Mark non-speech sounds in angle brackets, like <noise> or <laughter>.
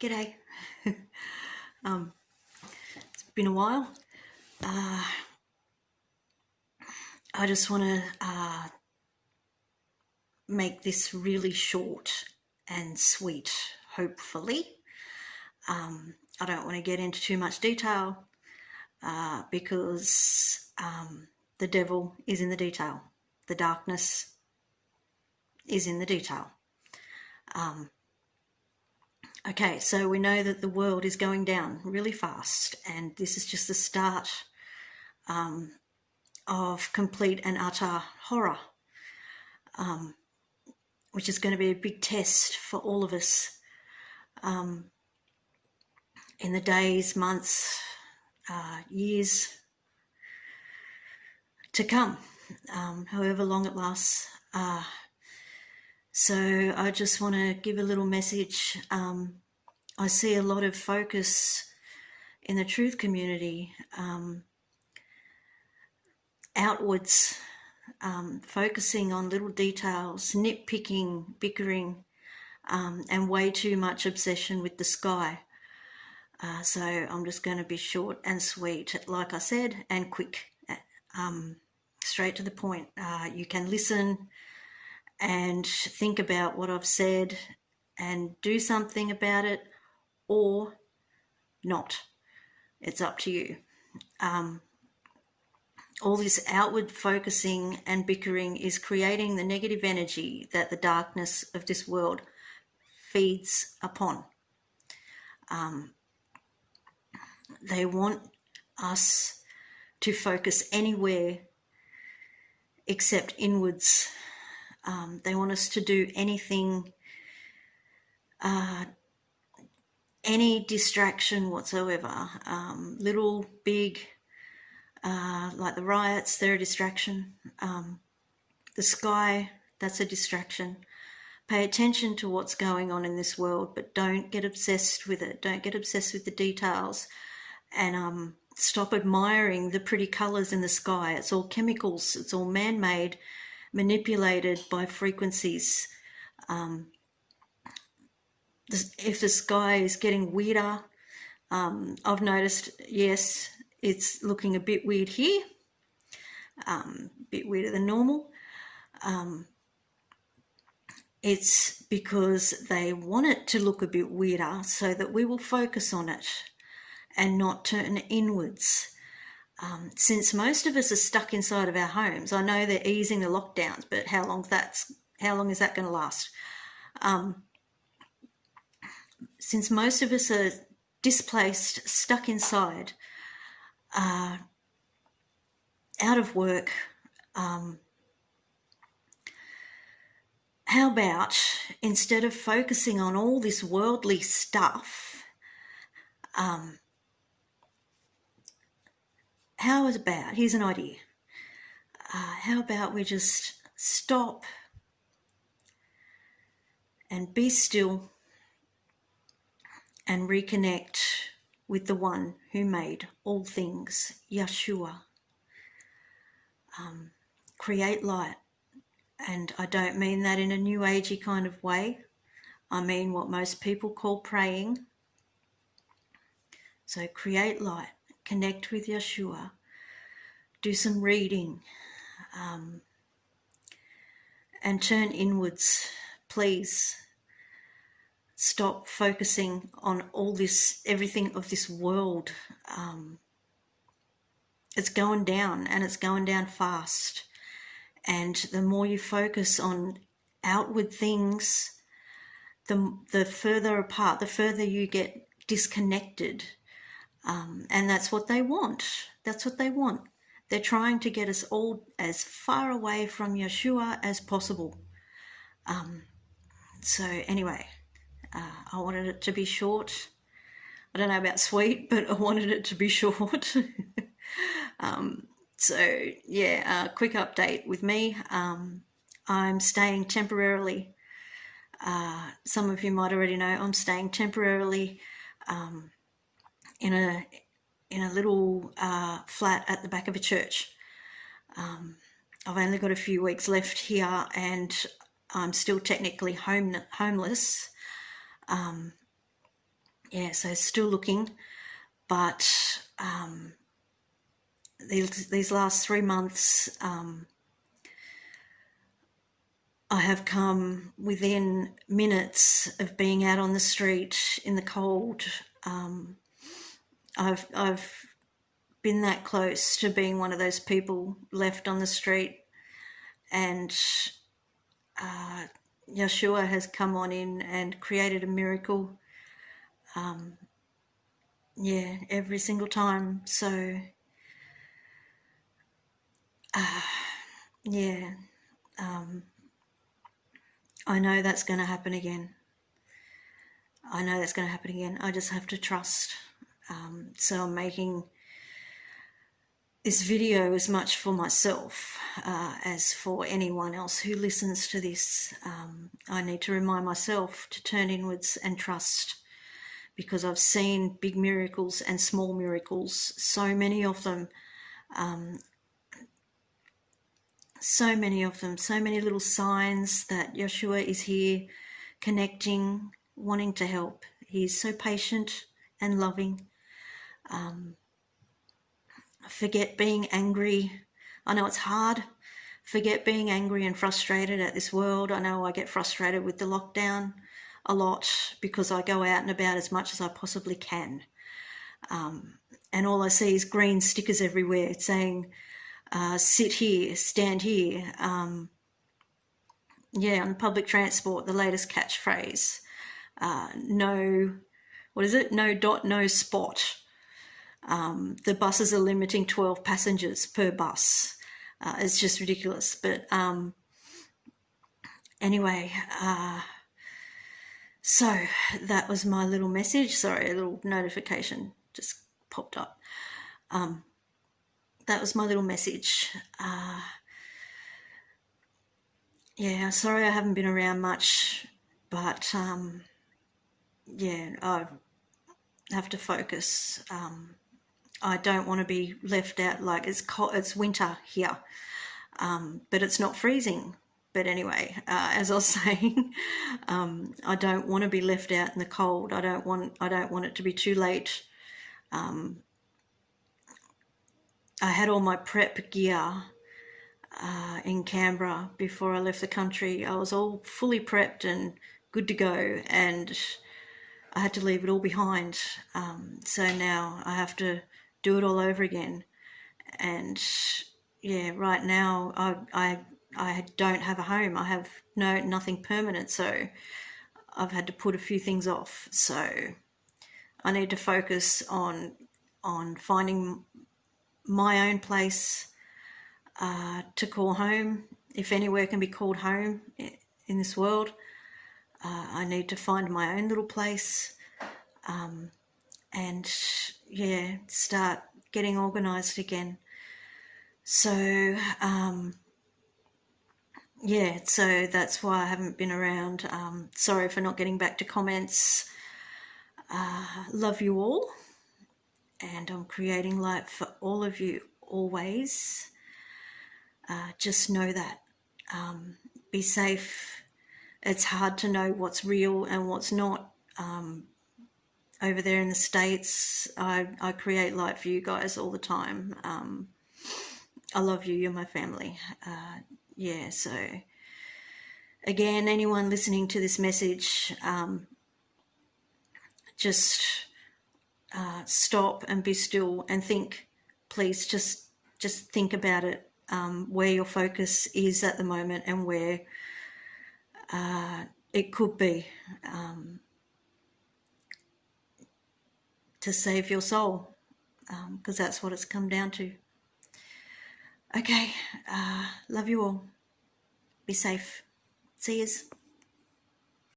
G'day. um, it's been a while. Uh, I just want to uh, make this really short and sweet, hopefully. Um, I don't want to get into too much detail uh, because um, the devil is in the detail. The darkness is in the detail. Um, Okay, so we know that the world is going down really fast, and this is just the start um, of complete and utter horror, um, which is going to be a big test for all of us um, in the days, months, uh, years to come, um, however long it lasts. Uh, so I just want to give a little message. Um, I see a lot of focus in the truth community um, outwards, um, focusing on little details, nitpicking, bickering, um, and way too much obsession with the sky. Uh, so I'm just going to be short and sweet, like I said, and quick, um, straight to the point. Uh, you can listen and think about what I've said and do something about it or not. It's up to you. Um, all this outward focusing and bickering is creating the negative energy that the darkness of this world feeds upon. Um, they want us to focus anywhere except inwards um, they want us to do anything, uh, any distraction whatsoever, um, little, big, uh, like the riots, they're a distraction. Um, the sky, that's a distraction. Pay attention to what's going on in this world, but don't get obsessed with it. Don't get obsessed with the details and um, stop admiring the pretty colours in the sky. It's all chemicals, it's all man made manipulated by frequencies. Um, if the sky is getting weirder, um, I've noticed, yes, it's looking a bit weird here, um, a bit weirder than normal. Um, it's because they want it to look a bit weirder so that we will focus on it and not turn inwards um, since most of us are stuck inside of our homes, I know they're easing the lockdowns, but how long that's how long is that going to last? Um, since most of us are displaced, stuck inside, uh, out of work, um, how about instead of focusing on all this worldly stuff, um, how about, here's an idea. Uh, how about we just stop and be still and reconnect with the one who made all things, Yeshua. Um, create light. And I don't mean that in a new agey kind of way. I mean what most people call praying. So create light connect with Yeshua, do some reading, um, and turn inwards, please. Stop focusing on all this, everything of this world. Um, it's going down and it's going down fast. And the more you focus on outward things, the, the further apart, the further you get disconnected um, and that's what they want. That's what they want. They're trying to get us all as far away from Yeshua as possible. Um, so, anyway, uh, I wanted it to be short. I don't know about sweet, <laughs> but I wanted it to be short. <laughs> um, so, yeah, a quick update with me. Um, I'm staying temporarily. Uh, some of you might already know I'm staying temporarily um, in a in a little uh, flat at the back of a church. Um, I've only got a few weeks left here, and I'm still technically home homeless. Um, yeah, so still looking, but um, these, these last three months, um, I have come within minutes of being out on the street in the cold. Um, I've I've been that close to being one of those people left on the street, and uh, Yeshua has come on in and created a miracle. Um, yeah, every single time. So, uh, yeah, um, I know that's going to happen again. I know that's going to happen again. I just have to trust. Um, so I'm making this video as much for myself uh, as for anyone else who listens to this. Um, I need to remind myself to turn inwards and trust because I've seen big miracles and small miracles, so many of them, um, so many of them, so many little signs that Yeshua is here, connecting, wanting to help. He's so patient and loving. Um, forget being angry. I know it's hard. Forget being angry and frustrated at this world. I know I get frustrated with the lockdown a lot because I go out and about as much as I possibly can. Um, and all I see is green stickers everywhere saying, uh, sit here, stand here. Um, yeah, on public transport, the latest catchphrase, uh, no, what is it? No dot, no spot. Um, the buses are limiting 12 passengers per bus. Uh, it's just ridiculous. But um, anyway, uh, so that was my little message. Sorry, a little notification just popped up. Um, that was my little message. Uh, yeah, sorry I haven't been around much, but um, yeah, I have to focus. Um, I don't want to be left out like it's cold, it's winter here, um, but it's not freezing. But anyway, uh, as I was <laughs> saying, um, I don't want to be left out in the cold. I don't want I don't want it to be too late. Um, I had all my prep gear uh, in Canberra before I left the country. I was all fully prepped and good to go, and I had to leave it all behind. Um, so now I have to do it all over again. And yeah, right now I, I, I don't have a home. I have no, nothing permanent. So I've had to put a few things off. So I need to focus on, on finding my own place uh, to call home. If anywhere can be called home in this world, uh, I need to find my own little place. Um, and yeah, start getting organized again. So, um, yeah, so that's why I haven't been around. Um, sorry for not getting back to comments. Uh, love you all, and I'm creating light for all of you always. Uh, just know that. Um, be safe. It's hard to know what's real and what's not. Um, over there in the States. I, I create light for you guys all the time. Um, I love you. You're my family. Uh, yeah, so again, anyone listening to this message, um, just uh, stop and be still and think. Please just just think about it, um, where your focus is at the moment and where uh, it could be. Um, to save your soul because um, that's what it's come down to. Okay, uh, love you all. Be safe. See yous.